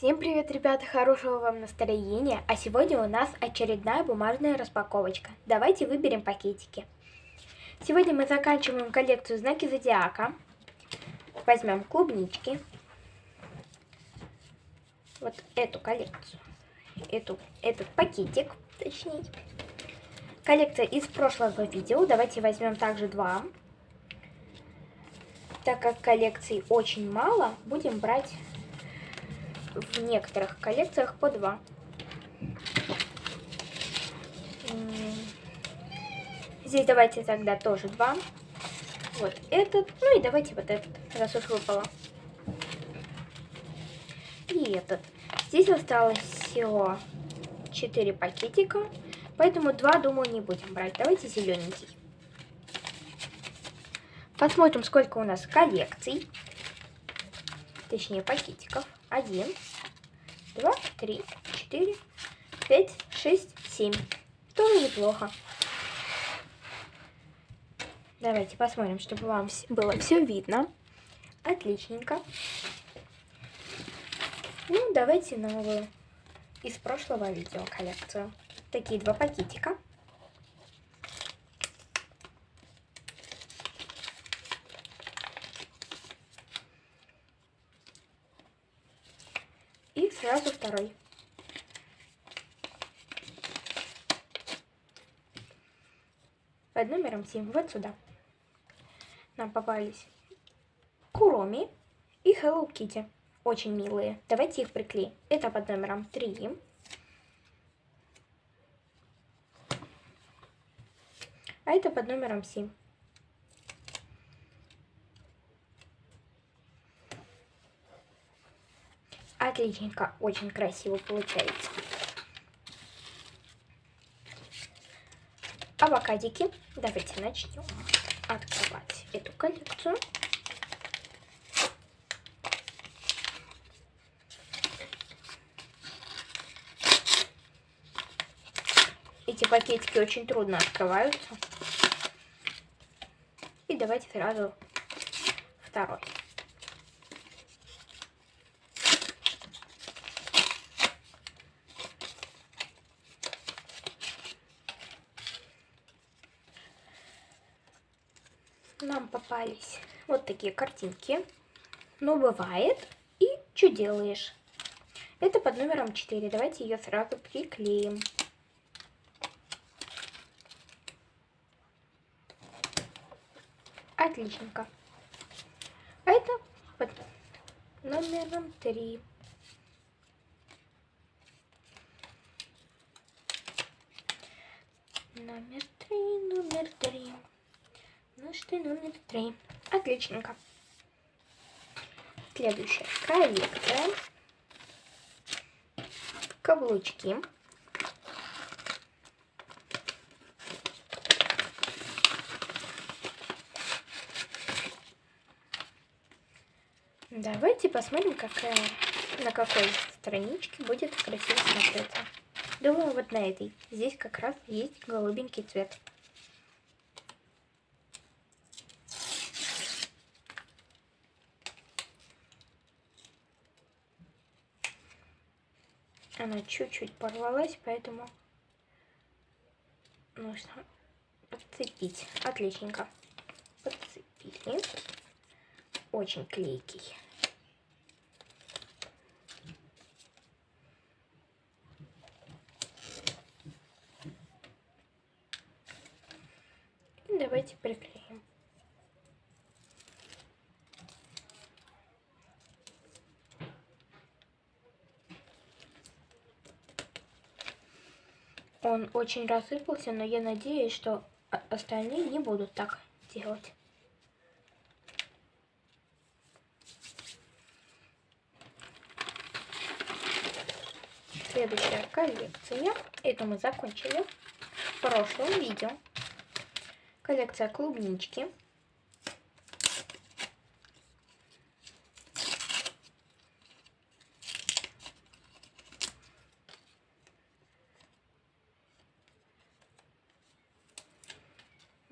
Всем привет, ребята, хорошего вам настроения. А сегодня у нас очередная бумажная распаковочка. Давайте выберем пакетики. Сегодня мы заканчиваем коллекцию знаки зодиака. Возьмем клубнички. Вот эту коллекцию. Эту, этот пакетик, точнее. Коллекция из прошлого видео. Давайте возьмем также два. Так как коллекций очень мало, будем брать в некоторых коллекциях по два. Здесь давайте тогда тоже два. Вот этот. Ну и давайте вот этот, раз уж выпало. И этот. Здесь осталось всего 4 пакетика. Поэтому два, думаю, не будем брать. Давайте зелененький. Посмотрим, сколько у нас коллекций. Точнее, пакетиков. Один, два, три, четыре, пять, шесть, семь. Тоже неплохо. Давайте посмотрим, чтобы вам было все видно. Отличненько. Ну, давайте новую из прошлого видео коллекцию. Такие два пакетика. И сразу второй. Под номером 7. Вот сюда. Нам попались Куроми и Hello Kitty. Очень милые. Давайте их приклеим. Это под номером 3. А это под номером 7. Отличненько, очень красиво получается. Авокадики. Давайте начнем открывать эту коллекцию. Эти пакетики очень трудно открываются. И давайте сразу второй. Нам попались вот такие картинки. Ну, бывает. И что делаешь? Это под номером 4. Давайте ее сразу приклеим. Отличненько. А это под номером 3. Номер 3, номер 3. Наш ты номер три. Отличненько. Следующая коллекция. Каблучки. Давайте посмотрим, какая, на какой страничке будет красиво смотреться. Думаю, вот на этой. Здесь как раз есть голубенький цвет. Она чуть-чуть порвалась, поэтому нужно подцепить. Отличненько. Подцепили. Очень клейкий. И давайте приклеим. Он очень рассыпался, но я надеюсь, что остальные не будут так делать. Следующая коллекция. Это мы закончили в прошлом видео. Коллекция клубнички.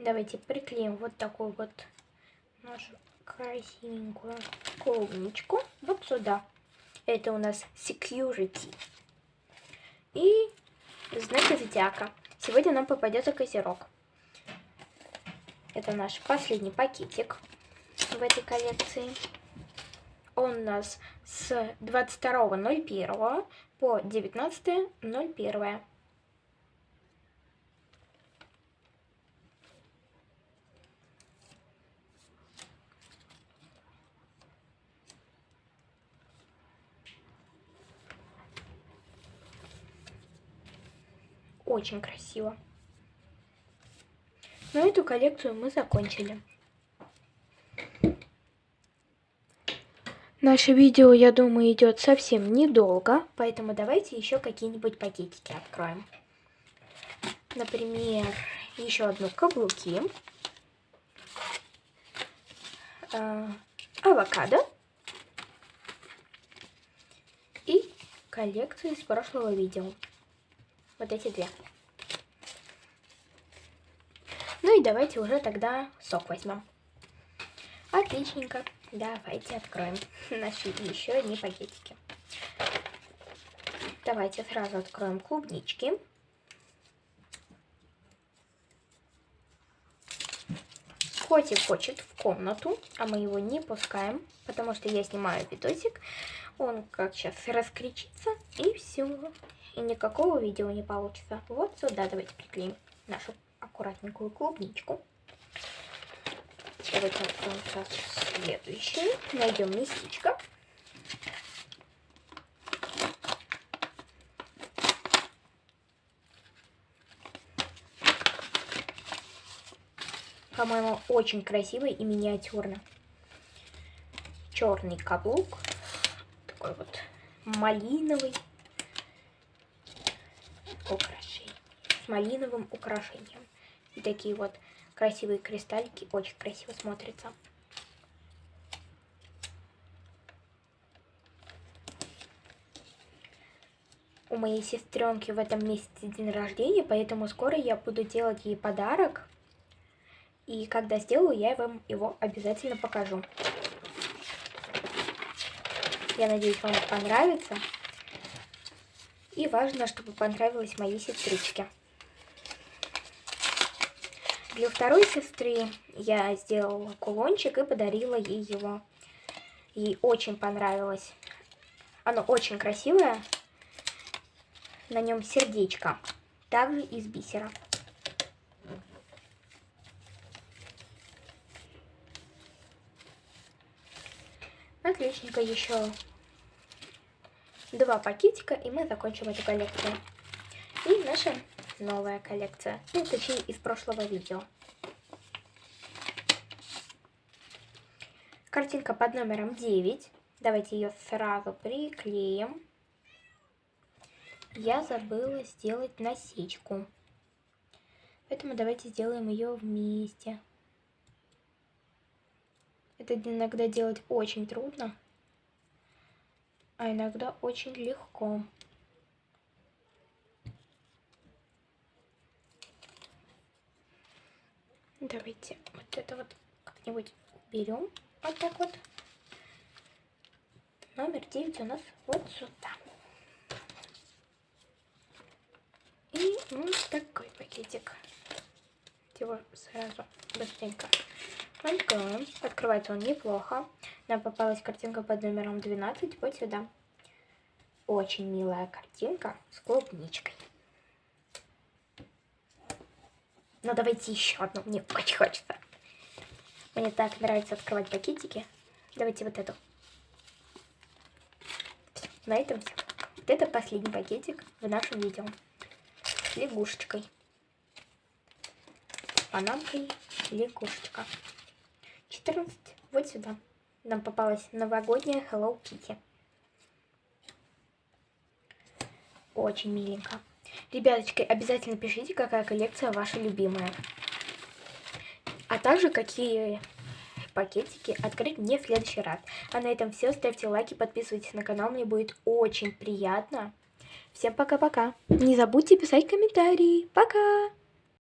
Давайте приклеим вот такую вот нашу красивенькую клубничку вот сюда. Это у нас security. И знаки зодиака. Сегодня нам попадется козерог. Это наш последний пакетик в этой коллекции. Он у нас с 22.01 по 19.01. Очень красиво. Но эту коллекцию мы закончили. Наше видео, я думаю, идет совсем недолго, поэтому давайте еще какие-нибудь пакетики откроем. Например, еще одну каблуки, э, авокадо и коллекцию из прошлого видео. Вот эти две. Ну и давайте уже тогда сок возьмем. Отличненько. Давайте откроем наши еще одни пакетики. Давайте сразу откроем клубнички. Котик хочет в комнату, а мы его не пускаем, потому что я снимаю видосик. Он как сейчас раскричится, и все. И никакого видео не получится. Вот сюда давайте приклеим нашу аккуратненькую клубничку. Давайте откроем сейчас следующий. Найдем местечко. По-моему, очень красивый и миниатюрно. Черный каблук. Такой вот малиновый. Малиновым украшением. И такие вот красивые кристаллики. Очень красиво смотрится. У моей сестренки в этом месяце день рождения, поэтому скоро я буду делать ей подарок. И когда сделаю, я вам его обязательно покажу. Я надеюсь, вам понравится. И важно, чтобы понравилось моей сестричке. Для второй сестры я сделала кулончик и подарила ей его. Ей очень понравилось. Оно очень красивое. На нем сердечко. Также из бисера. Отличненько еще два пакетика, и мы закончим эту коллекцию. И наша новая коллекция. Ну, точнее, из прошлого видео. Картинка под номером 9. Давайте ее сразу приклеим. Я забыла сделать насечку. Поэтому давайте сделаем ее вместе. Это иногда делать очень трудно, а иногда очень легко. Давайте вот это вот как-нибудь берем. Вот так вот. Номер 9 у нас вот сюда. И вот такой пакетик. Его сразу быстренько откроем. Открывается он неплохо. Нам попалась картинка под номером 12 вот сюда. Очень милая картинка с клубничкой. Ну, давайте еще одну. Мне очень хочется. Мне так нравится открывать пакетики. Давайте вот эту. Все, на этом все. Вот это последний пакетик в нашем видео. С лягушечкой. Панамкой лягушечка. 14. Вот сюда. Нам попалась новогодняя Hello Kitty. Очень миленько. Ребяточки, обязательно пишите, какая коллекция ваша любимая. А также, какие пакетики открыть мне в следующий раз. А на этом все. Ставьте лайки, подписывайтесь на канал. Мне будет очень приятно. Всем пока-пока. Не забудьте писать комментарии. Пока!